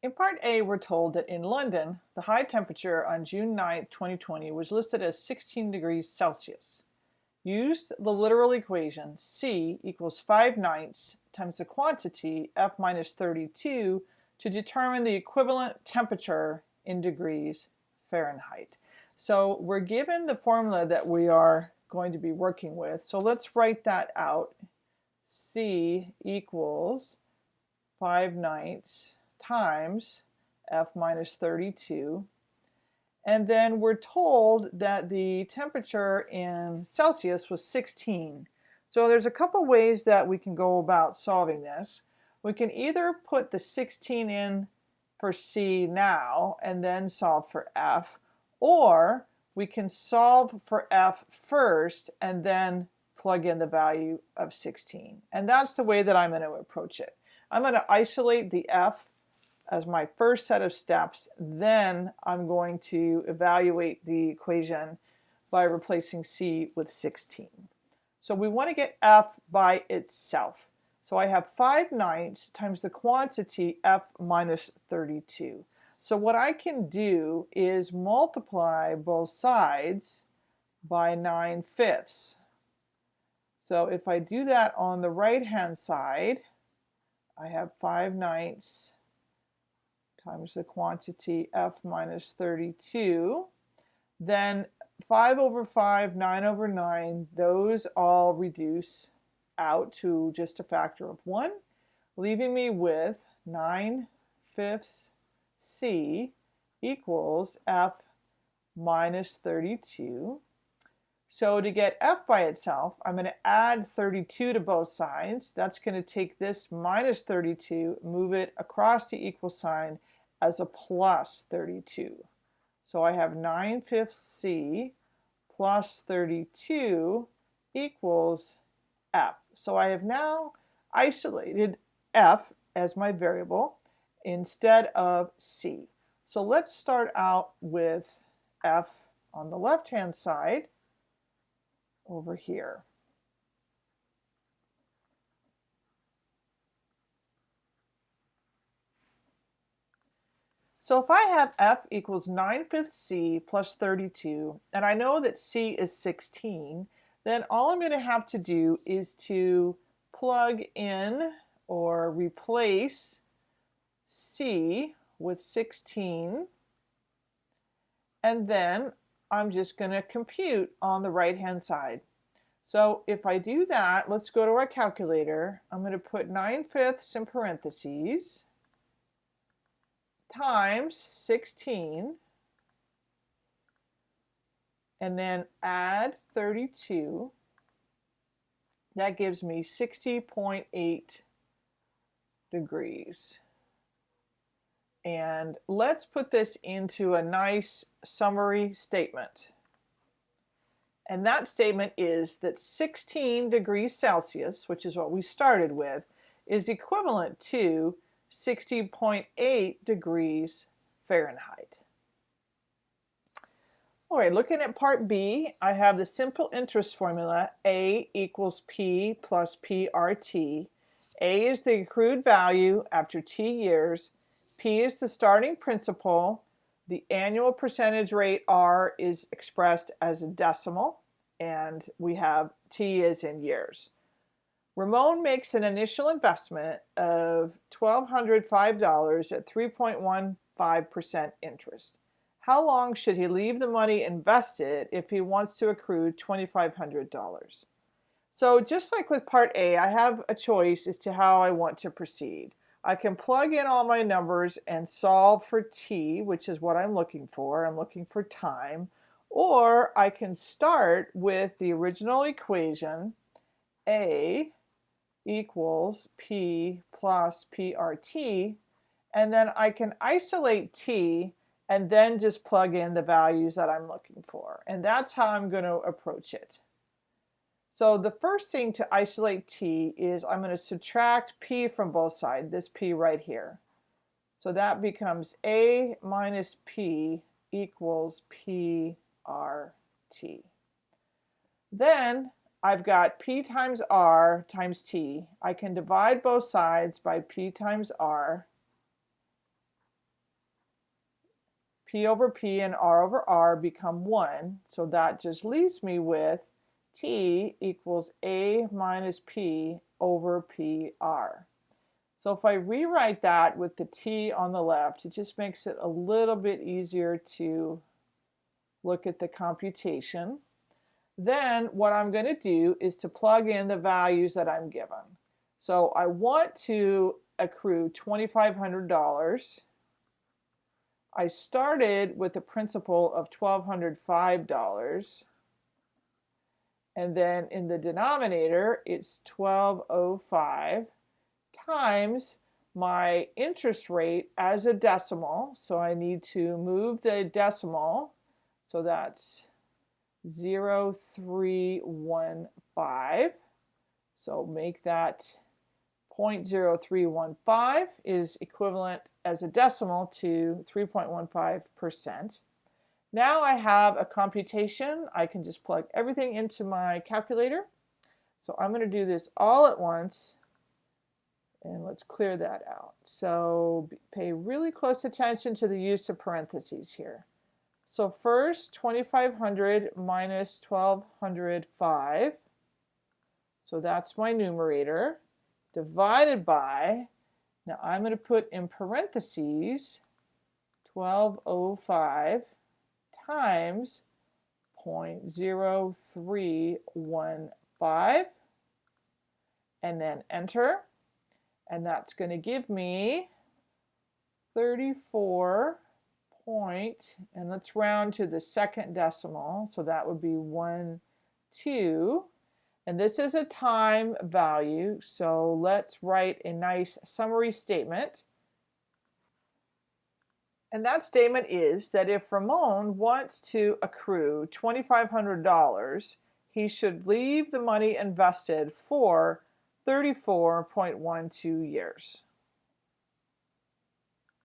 In part A, we're told that in London, the high temperature on June 9, 2020 was listed as 16 degrees Celsius. Use the literal equation C equals 5 ninths times the quantity F minus 32 to determine the equivalent temperature in degrees Fahrenheit. So we're given the formula that we are going to be working with. So let's write that out. C equals 5 ninths times F minus 32. And then we're told that the temperature in Celsius was 16. So there's a couple ways that we can go about solving this. We can either put the 16 in for C now and then solve for F, or we can solve for F first and then plug in the value of 16. And that's the way that I'm going to approach it. I'm going to isolate the F as my first set of steps. Then I'm going to evaluate the equation by replacing C with 16. So we want to get F by itself. So I have 5 ninths times the quantity F minus 32. So what I can do is multiply both sides by 9 fifths. So if I do that on the right hand side, I have 5 ninths times the quantity f minus 32. Then 5 over 5, 9 over 9, those all reduce out to just a factor of 1, leaving me with 9 fifths c equals f minus 32. So to get f by itself, I'm going to add 32 to both sides. That's going to take this minus 32, move it across the equal sign, as a plus 32. So I have 9 fifths C plus 32 equals F. So I have now isolated F as my variable instead of C. So let's start out with F on the left-hand side over here. So if I have f equals 9 fifths c plus 32, and I know that c is 16, then all I'm going to have to do is to plug in or replace c with 16, and then I'm just going to compute on the right hand side. So if I do that, let's go to our calculator. I'm going to put 9 fifths in parentheses times 16 and then add 32 that gives me 60.8 degrees. And let's put this into a nice summary statement. And that statement is that 16 degrees Celsius which is what we started with is equivalent to 60.8 degrees Fahrenheit. All right, looking at part B, I have the simple interest formula, A equals P plus PRT. A is the accrued value after T years. P is the starting principal. The annual percentage rate R is expressed as a decimal, and we have T is in years. Ramon makes an initial investment of $1,205 at 3.15% interest. How long should he leave the money invested if he wants to accrue $2,500? So just like with part A, I have a choice as to how I want to proceed. I can plug in all my numbers and solve for t, which is what I'm looking for. I'm looking for time. Or I can start with the original equation, a equals P plus PRT, and then I can isolate T and then just plug in the values that I'm looking for. And that's how I'm going to approach it. So the first thing to isolate T is I'm going to subtract P from both sides, this P right here. So that becomes A minus P equals PRT. Then I've got P times R times T. I can divide both sides by P times R. P over P and R over R become 1. So that just leaves me with T equals A minus P over PR. So if I rewrite that with the T on the left, it just makes it a little bit easier to look at the computation. Then what I'm going to do is to plug in the values that I'm given. So I want to accrue $2,500. I started with a principal of $1,205. And then in the denominator, it's 1205 times my interest rate as a decimal. So I need to move the decimal. So that's 0315. So make that 0.0315 is equivalent as a decimal to 3.15%. Now I have a computation. I can just plug everything into my calculator. So I'm going to do this all at once. And let's clear that out. So pay really close attention to the use of parentheses here. So first, 2,500 minus 1,205. So that's my numerator, divided by, now I'm going to put in parentheses 1205 times 0.0315 and then enter and that's going to give me 34 point, and let's round to the second decimal, so that would be 1, 2. And this is a time value, so let's write a nice summary statement. And that statement is that if Ramon wants to accrue $2,500, he should leave the money invested for 34.12 years.